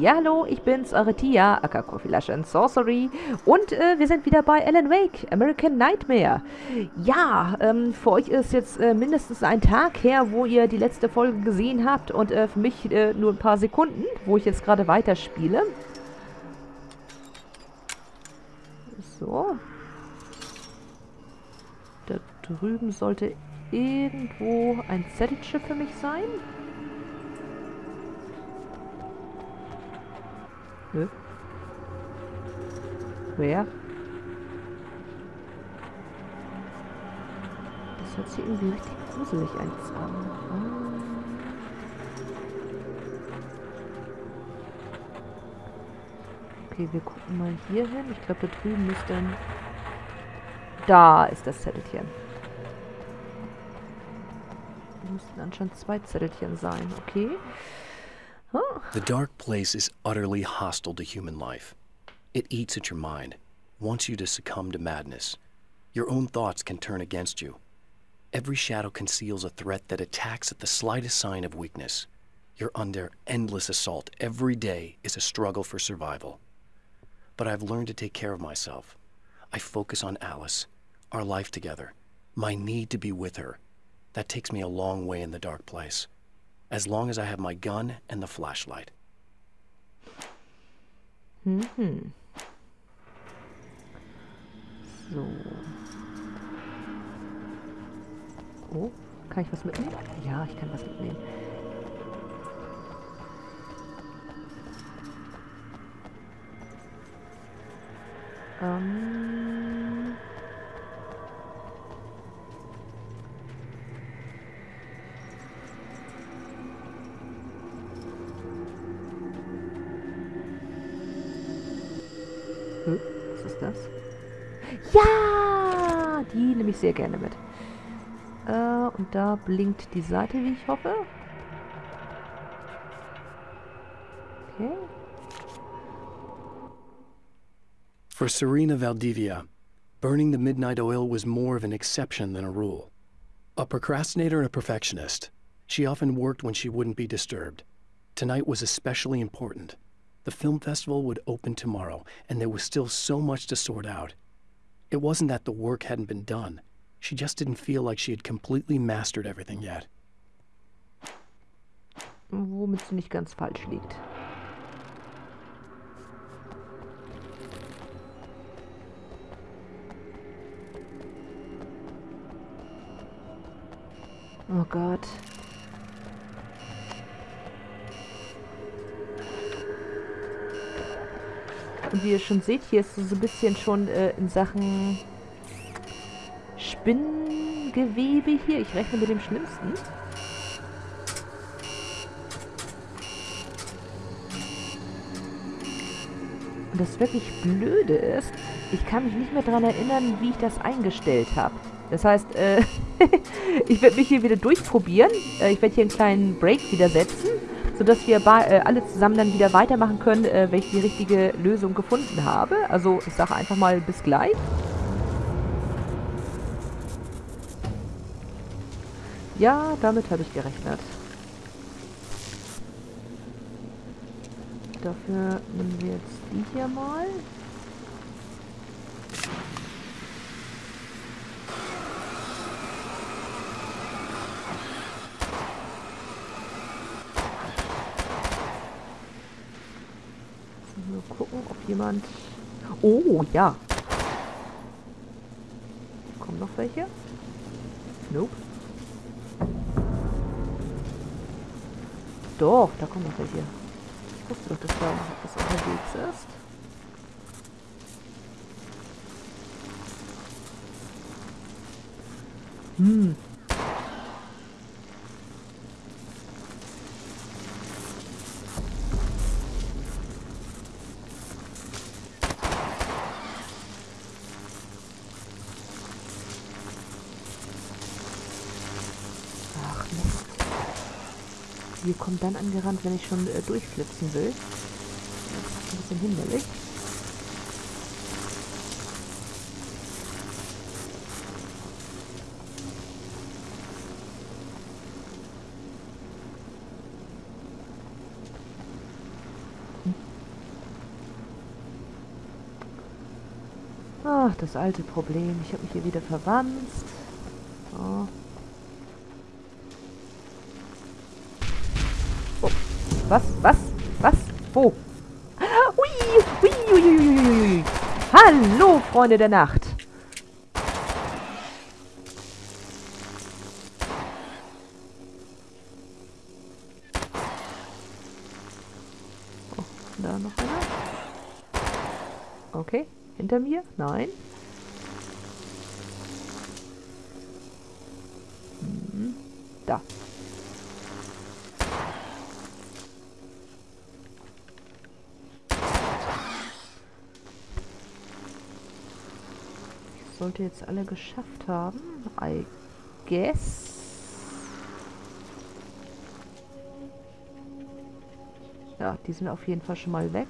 Ja, hallo, ich bin's, eure Tia, aka Coffee and Sorcery. Und äh, wir sind wieder bei Alan Wake, American Nightmare. Ja, ähm, für euch ist jetzt äh, mindestens ein Tag her, wo ihr die letzte Folge gesehen habt. Und äh, für mich äh, nur ein paar Sekunden, wo ich jetzt gerade weiterspiele. So. Da drüben sollte irgendwo ein Zettelchen für mich sein. Nö. Wer? Das hört sich irgendwie richtig gruselig an. Ah. Okay, wir gucken mal hier hin. Ich glaube, da drüben müsste dann... Da ist das Zettelchen. Da müssten anscheinend zwei Zettelchen sein. Okay. The dark place is utterly hostile to human life. It eats at your mind, wants you to succumb to madness. Your own thoughts can turn against you. Every shadow conceals a threat that attacks at the slightest sign of weakness. You're under endless assault. Every day is a struggle for survival. But I've learned to take care of myself. I focus on Alice, our life together, my need to be with her. That takes me a long way in the dark place. As long as I have my gun and the flashlight. Mhm. So. Oh, kann ich was mitnehmen? Ja, ich kann was mitnehmen. Ähm... Was ist das? Ja! Die nehme ich sehr gerne mit. Äh, und da blinkt die Seite, wie ich hoffe. Okay. For Serena Valdivia, burning the midnight oil was more of an exception than a rule. A procrastinator and a perfectionist, she often worked when she wouldn't be disturbed. Tonight was especially important. The film festival would open tomorrow, and there was still so much to sort out. It wasn't that the work hadn't been done. She just didn't feel like she had completely mastered everything yet. Womit sie nicht ganz falsch liegt. Oh Gott. Und wie ihr schon seht, hier ist so ein bisschen schon äh, in Sachen Spinnengewebe hier. Ich rechne mit dem Schlimmsten. Und das wirklich Blöde ist, ich kann mich nicht mehr daran erinnern, wie ich das eingestellt habe. Das heißt, äh, ich werde mich hier wieder durchprobieren. Äh, ich werde hier einen kleinen Break wieder setzen sodass wir äh, alle zusammen dann wieder weitermachen können, äh, wenn ich die richtige Lösung gefunden habe. Also ich sage einfach mal bis gleich. Ja, damit habe ich gerechnet. Dafür nehmen wir jetzt die hier mal. Jemand... Oh, ja. Kommen noch welche? Nope. Doch, da kommen noch welche. Ich wusste doch, dass da was unterwegs ist. Hm, kommt dann angerannt, wenn ich schon äh, durchflipsen will. Ein bisschen hinderlich. Hm. Ach, das alte Problem. Ich habe mich hier wieder verwandt. So. Oh. Was? Was? Was? Wo? Ui, ui, ui, ui, ui. Hallo, Freunde der Nacht. Oh, da noch einer. Okay, hinter mir? Nein. Hm, da. Sollte jetzt alle geschafft haben. I guess. Ja, die sind auf jeden Fall schon mal weg.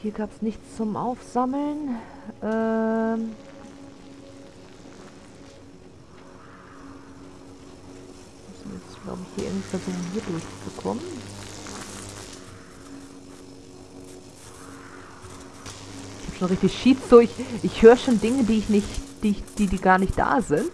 Hier gab es nichts zum Aufsammeln. Ähm jetzt, glaube ich, hier irgendwie versuchen, hier durchzukommen. Schon richtig schied so. Ich, ich höre schon Dinge, die ich nicht, die, die, die gar nicht da sind.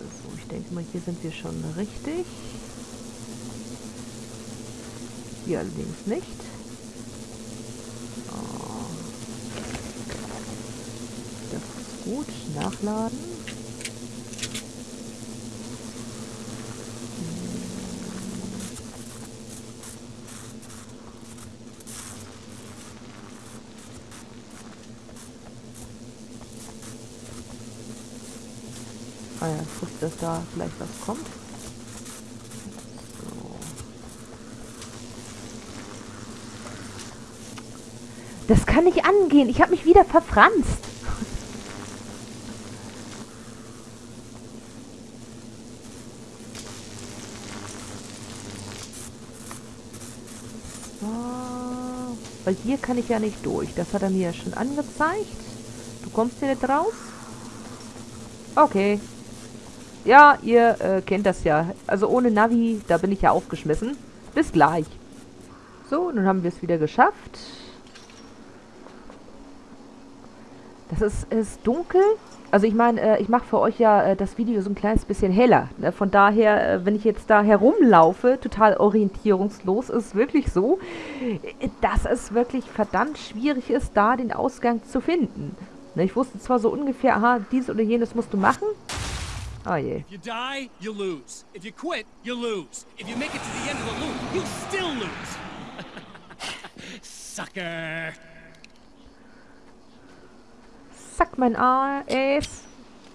So, ich denke mal, hier sind wir schon richtig. Hier allerdings nicht. Gut, nachladen. Ah ja, ich wusste, dass da vielleicht was kommt. Das kann nicht angehen. Ich habe mich wieder verfranst. Weil hier kann ich ja nicht durch. Das hat er mir ja schon angezeigt. Du kommst hier nicht raus? Okay. Ja, ihr äh, kennt das ja. Also ohne Navi, da bin ich ja aufgeschmissen. Bis gleich. So, nun haben wir es wieder geschafft. Das ist, ist dunkel. Also ich meine, äh, ich mache für euch ja äh, das Video so ein kleines bisschen heller. Ne? Von daher, äh, wenn ich jetzt da herumlaufe, total orientierungslos, ist wirklich so, äh, dass es wirklich verdammt schwierig ist, da den Ausgang zu finden. Ne? Ich wusste zwar so ungefähr, aha, dies oder jenes musst du machen. Oh je. If you die, you lose. If you quit, you lose. If you make it to the end of the loop, you still lose. Sucker. Zack, mein Ace.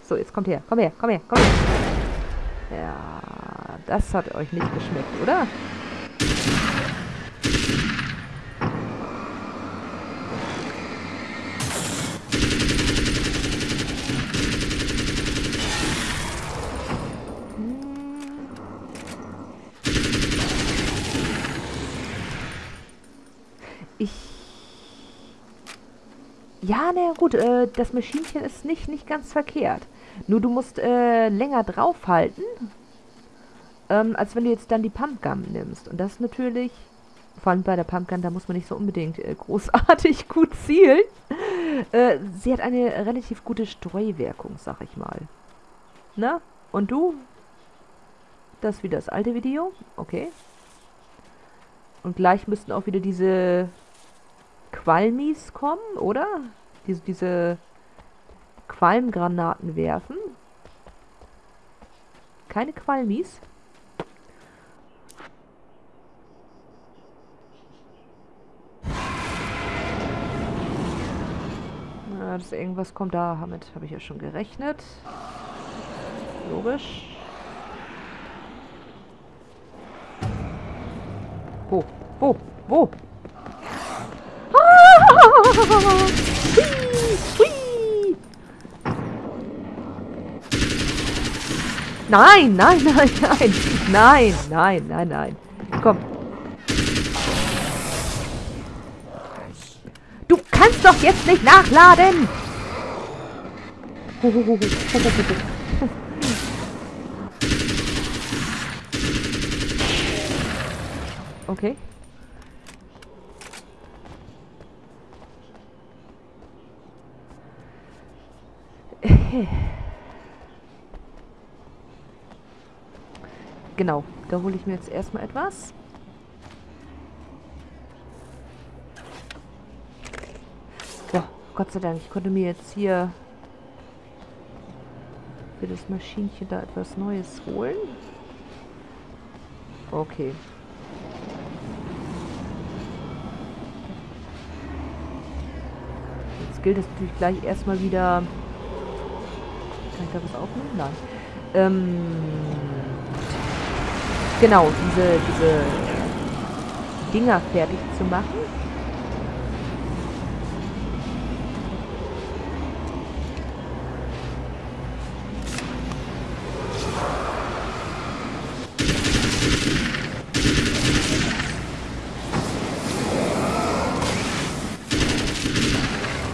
So, jetzt kommt her. Komm her, komm her, komm her. Ja, das hat euch nicht geschmeckt, oder? Ja, naja, gut, äh, das Maschinchen ist nicht, nicht ganz verkehrt. Nur du musst äh, länger draufhalten, ähm, als wenn du jetzt dann die Pumpgun nimmst. Und das natürlich, vor allem bei der Pumpgun, da muss man nicht so unbedingt äh, großartig gut zielen. Äh, sie hat eine relativ gute Streuwirkung, sag ich mal. Na? Und du? Das wieder das alte Video. Okay. Und gleich müssten auch wieder diese Qualmis kommen, oder? diese, diese Qualmgranaten werfen. Keine Qualmis. Na, dass irgendwas kommt da, damit habe ich ja schon gerechnet. Logisch. Wo? Wo? Wo? Nein, nein, nein, nein. Nein, nein, nein, nein. Komm. Du kannst doch jetzt nicht nachladen! Okay. Genau, da hole ich mir jetzt erstmal etwas. So, Gott sei Dank, ich konnte mir jetzt hier für das Maschinchen da etwas Neues holen. Okay. Jetzt gilt es natürlich gleich erstmal wieder... Kann ich da was aufnehmen? Nein. Ähm, genau, diese, diese Dinger fertig zu machen.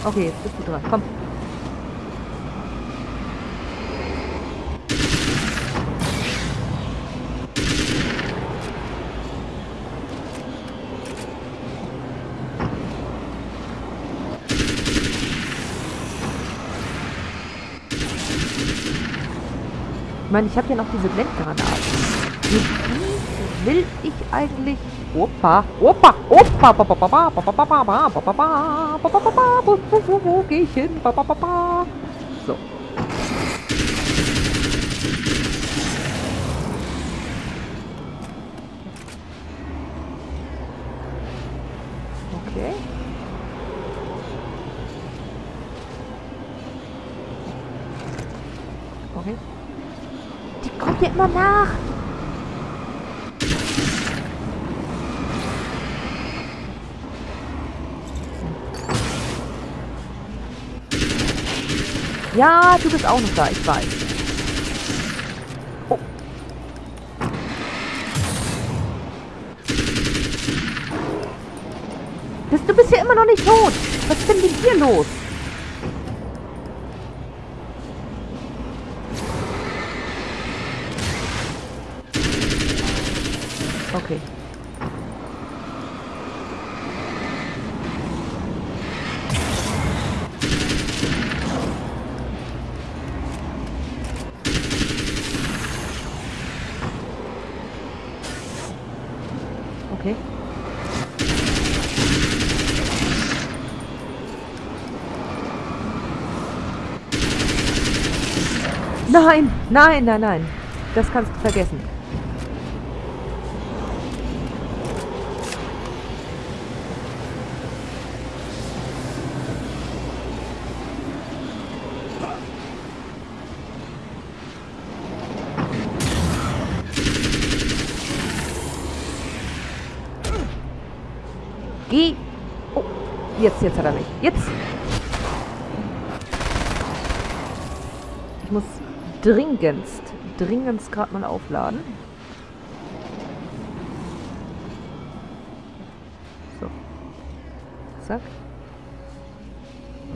Okay, jetzt bist du dran. Komm. Ich meine, ich habe ja noch diese Blendgranaten. Die will ich eigentlich... Opa, Opa, Opa, wo gehe ich hin? So. Okay immer nach. Ja, du bist auch noch da, ich weiß. Oh. Du bist ja immer noch nicht tot. Was ist denn dir los? Okay. Okay. Nein, nein, nein, nein. Das kannst du vergessen. Geh. Oh, jetzt, jetzt hat er mich. Jetzt. Ich muss dringendst, dringendst gerade mal aufladen. So. Zack.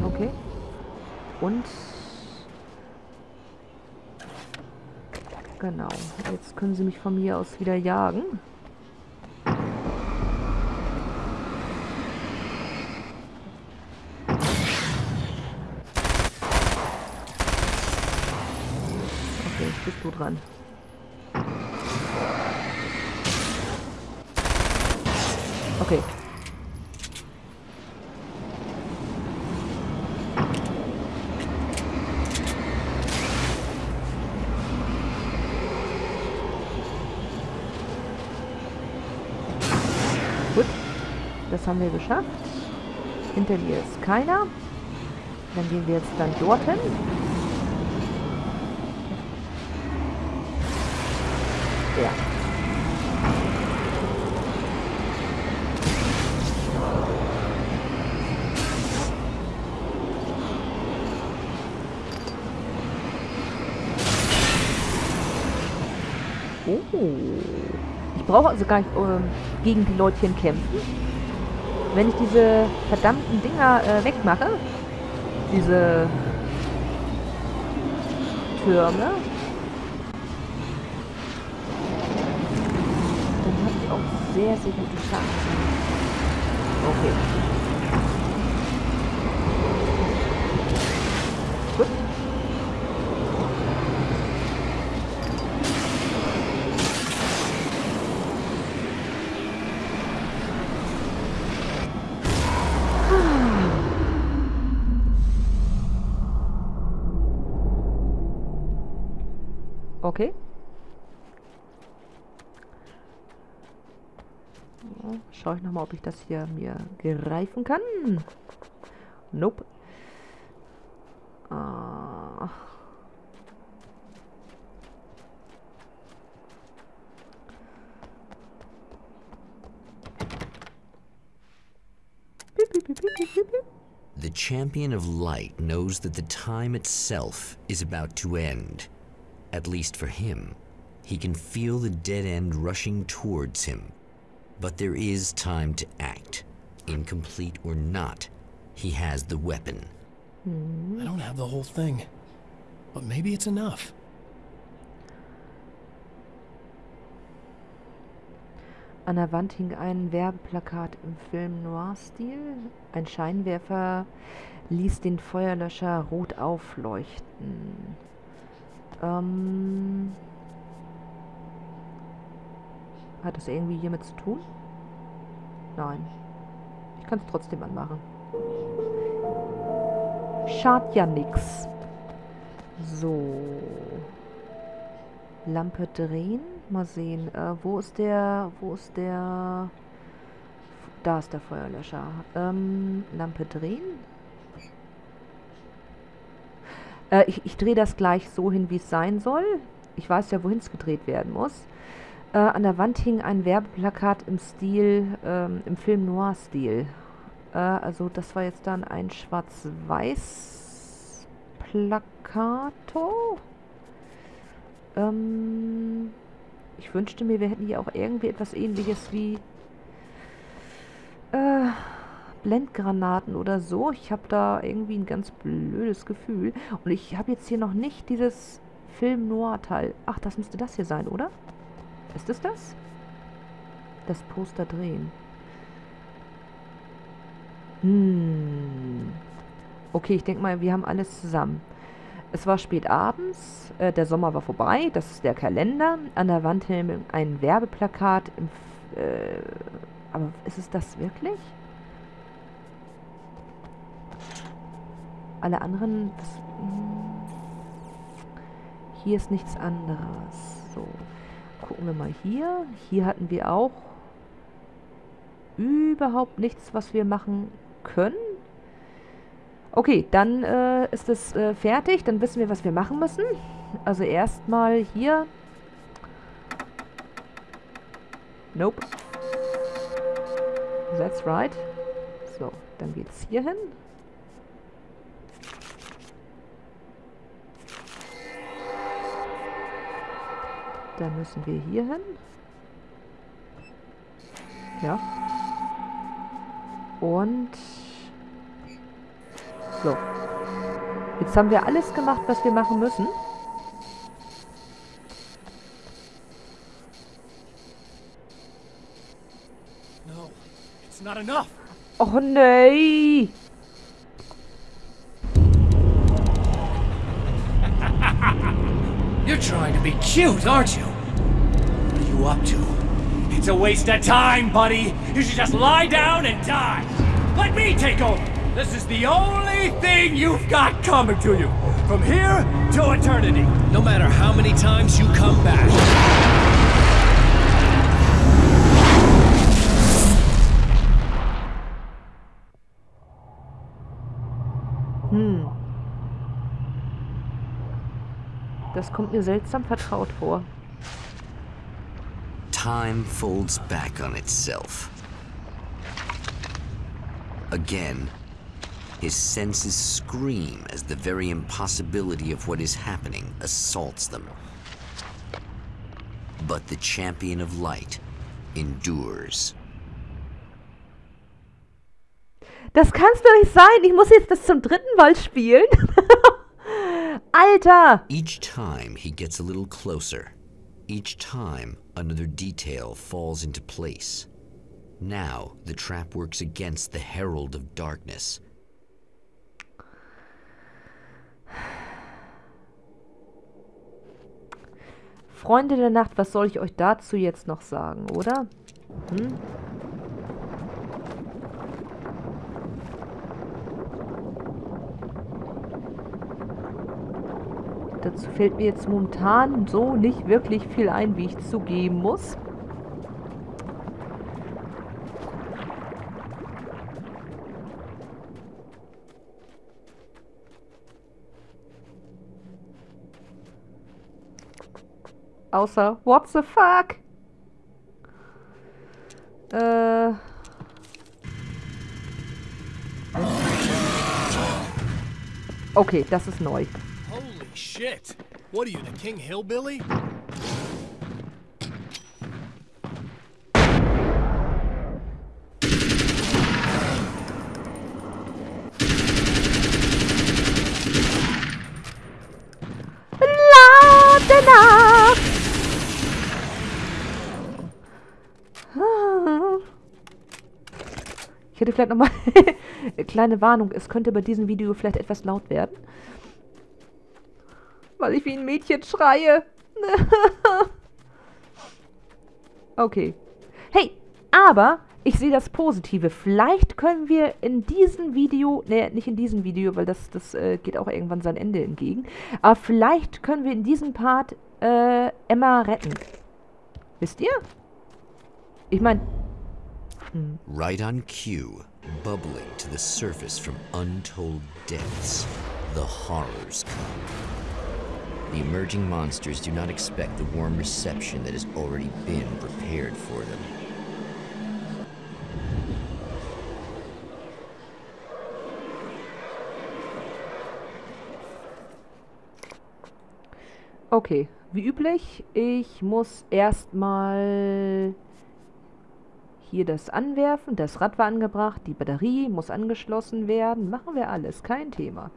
Okay. Und... Genau. Jetzt können sie mich von mir aus wieder jagen. Dran. Okay. Gut. Das haben wir geschafft. Hinter dir ist keiner. Dann gehen wir jetzt dann dorthin. Oh. Ich brauche also gar nicht äh, gegen die Leutchen kämpfen. wenn ich diese verdammten Dinger äh, wegmache, diese Türme, dann habe ich auch sehr, sehr gute Chancen. Okay. Okay. Schaue ich nochmal, ob ich das hier mir greifen kann. Nope. Ah. The champion of light knows that the time itself is about to end. At least for him. He can feel the dead end rushing towards him. But there is time to act. Incomplete or not, he has the weapon. I don't have the whole thing. But maybe it's enough. An der Wand hing ein Werbeplakat im Film Noir-Stil. Ein Scheinwerfer ließ den Feuerlöscher rot aufleuchten. Ähm, hat das irgendwie hiermit zu tun? Nein. Ich kann es trotzdem anmachen. Schadet ja nix. So. Lampe drehen. Mal sehen. Äh, wo ist der... Wo ist der... Da ist der Feuerlöscher. Ähm, Lampe drehen. Äh, ich, ich drehe das gleich so hin, wie es sein soll. Ich weiß ja, wohin es gedreht werden muss. Äh, an der Wand hing ein Werbeplakat im Stil, ähm, im Film Noir-Stil. Äh, also das war jetzt dann ein schwarz-weiß Plakato. Ähm, ich wünschte mir, wir hätten hier auch irgendwie etwas ähnliches wie... Äh, Blendgranaten oder so. Ich habe da irgendwie ein ganz blödes Gefühl. Und ich habe jetzt hier noch nicht dieses Film Noir-Teil. Ach, das müsste das hier sein, oder? Ist es das? Das Poster drehen. Hm. Okay, ich denke mal, wir haben alles zusammen. Es war spät abends, äh, der Sommer war vorbei, das ist der Kalender. An der Wand hing ein Werbeplakat. Im, äh, aber ist es das wirklich? Alle anderen... Das, hm, hier ist nichts anderes. So, gucken wir mal hier. Hier hatten wir auch überhaupt nichts, was wir machen können. Okay, dann äh, ist es äh, fertig. Dann wissen wir, was wir machen müssen. Also erstmal hier. Nope. That's right. So, dann geht's hier hin. Dann müssen wir hier hin. Ja. Und... So. Jetzt haben wir alles gemacht, was wir machen müssen. No, it's not enough. Oh nee! Cute, aren't you? What are you up to? It's a waste of time, buddy. You should just lie down and die. Let me take over. This is the only thing you've got coming to you. From here to eternity. No matter how many times you come back. Das kommt mir seltsam vertraut vor. Time folds back on itself. Again, his senses scream as the very impossibility of what is happening assaults them. But the champion of light endures. Das kann's doch nicht sein. Ich muss jetzt das zum dritten Mal spielen. Alter! Each time he gets a little closer. Each time another detail falls into place. Now the trap works against the Herald of Darkness. Freunde der Nacht, was soll ich euch dazu jetzt noch sagen, oder? Hm? Dazu fällt mir jetzt momentan so nicht wirklich viel ein, wie ich zugeben muss. Außer, what the fuck? Äh... Okay, das ist neu. Shit! What are you, the King Hillbilly? Ich hätte vielleicht nochmal... Kleine Warnung, es könnte bei diesem Video vielleicht etwas laut werden. Weil ich wie ein Mädchen schreie. okay. Hey, aber ich sehe das Positive. Vielleicht können wir in diesem Video, ne, nicht in diesem Video, weil das, das äh, geht auch irgendwann sein Ende entgegen, aber vielleicht können wir in diesem Part äh, Emma retten. Wisst ihr? Ich meine... Hm. Right on cue, bubbling to the surface from untold depths, the horrors come. The emerging monsters do not expect the warm reception that has already been prepared for them. Okay, wie üblich, ich muss erstmal hier das anwerfen. Das Rad war angebracht, die Batterie muss angeschlossen werden. Machen wir alles, kein Thema.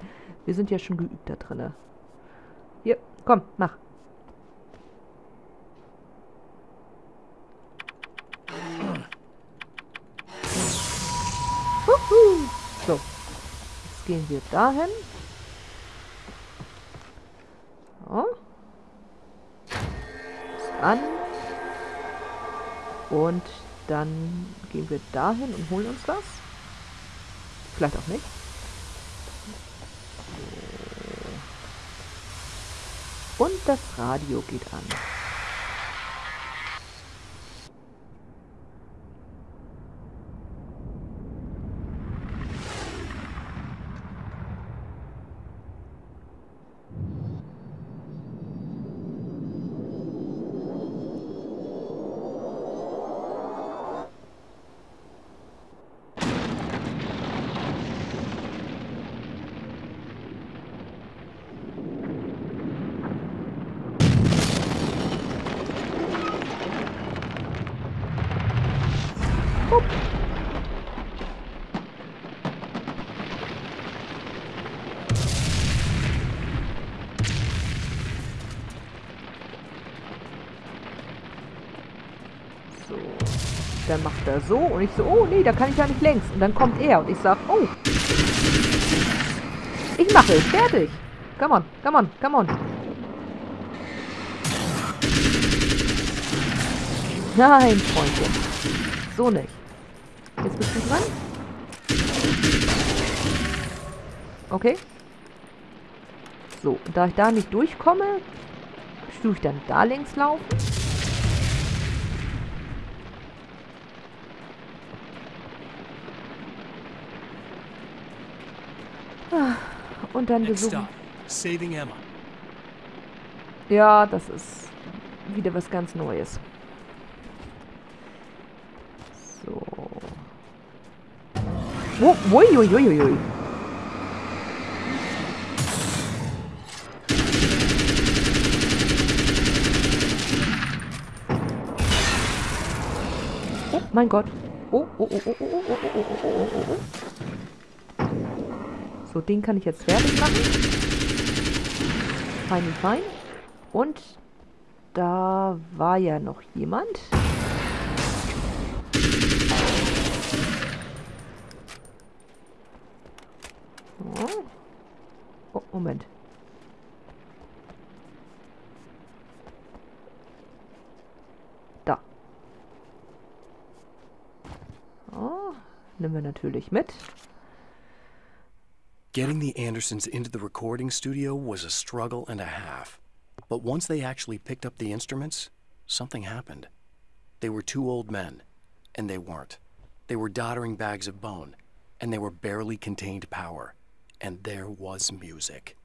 Wir sind ja schon geübt da drin. Hier, komm, mach. So, jetzt gehen wir dahin. So an. Und dann gehen wir dahin und holen uns das. Vielleicht auch nicht. Und das Radio geht an. Dann macht er so und ich so, oh nee, da kann ich ja nicht längs. Und dann kommt er und ich sag, oh. Ich mache es, fertig. Come on, come on, come on. Nein, Freundchen. So nicht. Jetzt bist du dran. Okay. So, da ich da nicht durchkomme, tue ich dann da längs laufen. Und dann besuchen. Ja, das ist wieder was ganz Neues. So. Oh, uiuiuiui. Oh mein Gott. Oh, oh, oh, oh, oh, oh, oh, oh, oh, oh, oh. So, den kann ich jetzt fertig machen. Fein, fein. Und da war ja noch jemand. Mit. Getting the Andersons into the recording studio was a struggle and a half. But once they actually picked up the instruments, something happened. They were two old men, and they weren't. They were doddering bags of bone, and they were barely contained power. And there was music.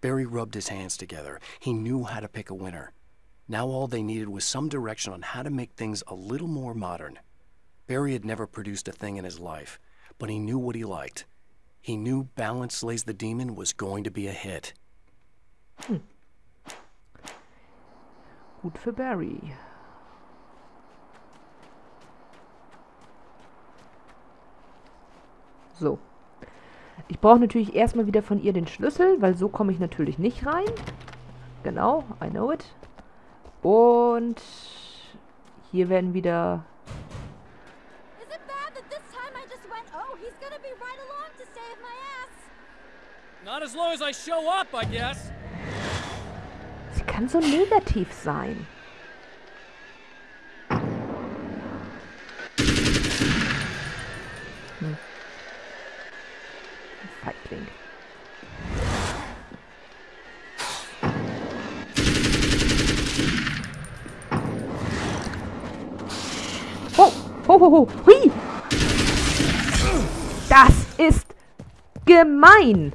Barry rubbed his hands together. He knew how to pick a winner. Now all they needed was some direction on how to make things a little more modern. Barry had never produced a thing in his life, but he knew what he liked. He knew Balance Slays the Demon was going to be a hit. Hm. Gut für Barry. So. Ich brauche natürlich erstmal wieder von ihr den Schlüssel, weil so komme ich natürlich nicht rein. Genau, I know it. Und hier werden wieder... Not as long as I show up, I guess. Sie kann so negativ sein. Hm. Oh, ho, ho, ho, hui! Das ist gemein!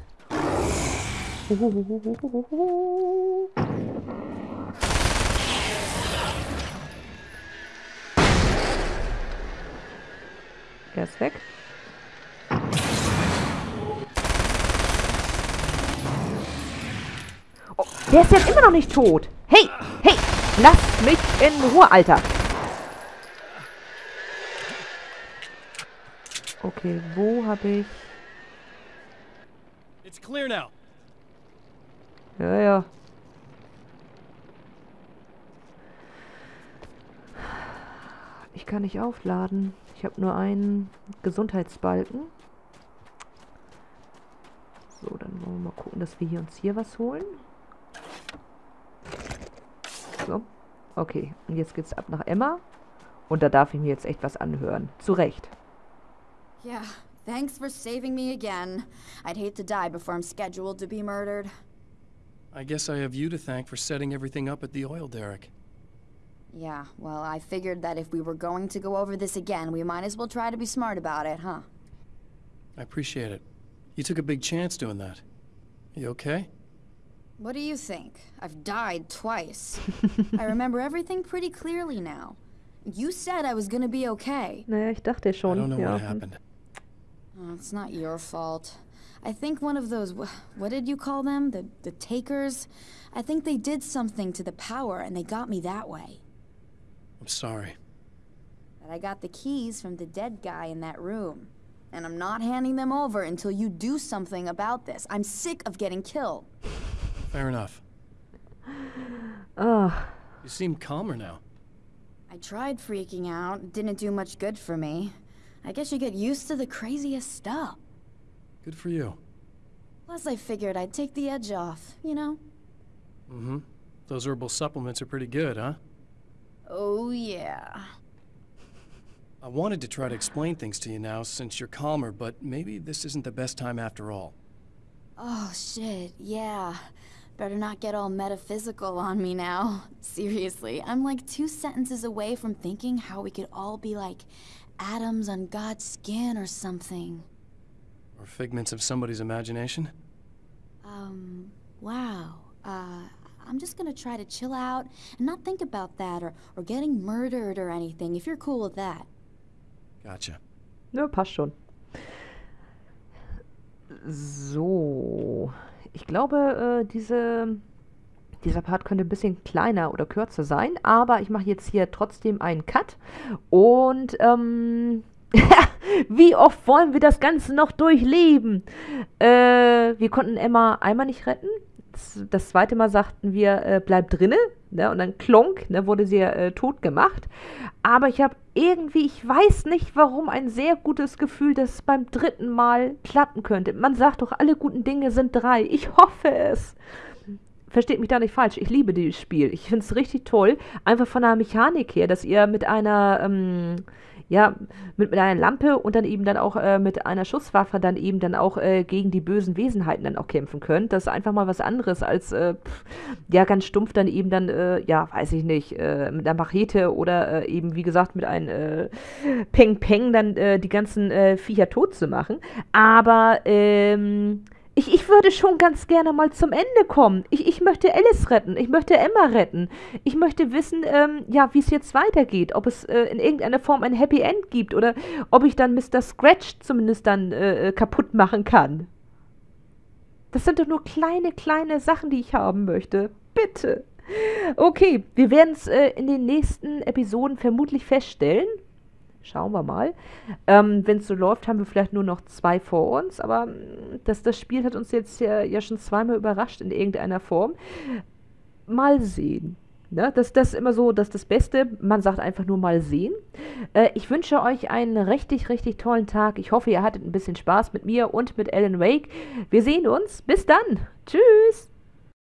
Er ist weg. Oh, der ist jetzt immer noch nicht tot. Hey, hey, lass mich in Ruhe, Alter. Okay, wo habe ich... It's clear now. Ja, ja. Ich kann nicht aufladen. Ich habe nur einen Gesundheitsbalken. So, dann wollen wir mal gucken, dass wir hier uns hier was holen. So. Okay, und jetzt geht's ab nach Emma. Und da darf ich mir jetzt echt was anhören. Zu Recht. Yeah, thanks for saving me again. I'd hate to die before I'm scheduled to be murdered. I guess I have you to thank for setting everything up at the oil derrick. Yeah, well, I figured that if we were going to go over this again, we might as well try to be smart about it, huh? I appreciate it. You took a big chance doing that. You okay? What do you think? I've died twice. I remember everything pretty clearly now. You said I was gonna be okay. Naja, ich dachte schon. I don't know ja. what happened. Oh, it's not your fault. I think one of those, what did you call them? The, the takers? I think they did something to the power and they got me that way. I'm sorry. But I got the keys from the dead guy in that room. And I'm not handing them over until you do something about this. I'm sick of getting killed. Fair enough. Ugh. You seem calmer now. I tried freaking out. Didn't do much good for me. I guess you get used to the craziest stuff. Good for you. Plus, I figured I'd take the edge off, you know? Mm-hmm. Those herbal supplements are pretty good, huh? Oh, yeah. I wanted to try to explain things to you now since you're calmer, but maybe this isn't the best time after all. Oh, shit, yeah. Better not get all metaphysical on me now. Seriously, I'm like two sentences away from thinking how we could all be like atoms on God's skin or something. Or figments of somebody's imagination? Um, wow. Uh, I'm just gonna try to chill out and not think about that or, or getting murdered or anything, if you're cool with that. Gotcha. Ja, passt schon. So. Ich glaube, äh, diese, dieser Part könnte ein bisschen kleiner oder kürzer sein, aber ich mache jetzt hier trotzdem einen Cut und ähm, Wie oft wollen wir das Ganze noch durchleben? Äh, wir konnten Emma einmal nicht retten. Das, zweite Mal sagten wir, äh, bleib drinne. Ne? Und dann klonk, ne, wurde sie äh, tot gemacht. Aber ich habe irgendwie, ich weiß nicht warum, ein sehr gutes Gefühl, dass es beim dritten Mal klappen könnte. Man sagt doch, alle guten Dinge sind drei. Ich hoffe es versteht mich da nicht falsch, ich liebe dieses Spiel. Ich finde es richtig toll, einfach von der Mechanik her, dass ihr mit einer, ähm, ja, mit, mit einer Lampe und dann eben dann auch äh, mit einer Schusswaffe dann eben dann auch äh, gegen die bösen Wesenheiten dann auch kämpfen könnt. Das ist einfach mal was anderes als, äh, ja, ganz stumpf dann eben dann, äh, ja, weiß ich nicht, äh, mit einer Machete oder äh, eben, wie gesagt, mit einem Peng Peng dann die ganzen Viecher tot zu machen. Aber, ähm, ich, ich würde schon ganz gerne mal zum Ende kommen. Ich, ich möchte Alice retten. Ich möchte Emma retten. Ich möchte wissen, ähm, ja, wie es jetzt weitergeht. Ob es äh, in irgendeiner Form ein Happy End gibt oder ob ich dann Mr. Scratch zumindest dann äh, äh, kaputt machen kann. Das sind doch nur kleine, kleine Sachen, die ich haben möchte. Bitte. Okay, wir werden es äh, in den nächsten Episoden vermutlich feststellen. Schauen wir mal. Ähm, Wenn es so läuft, haben wir vielleicht nur noch zwei vor uns, aber mm, das, das Spiel hat uns jetzt ja, ja schon zweimal überrascht in irgendeiner Form. Mal sehen. Ne? Das, das ist immer so, dass das Beste, man sagt einfach nur mal sehen. Äh, ich wünsche euch einen richtig, richtig tollen Tag. Ich hoffe, ihr hattet ein bisschen Spaß mit mir und mit Alan Wake. Wir sehen uns. Bis dann. Tschüss.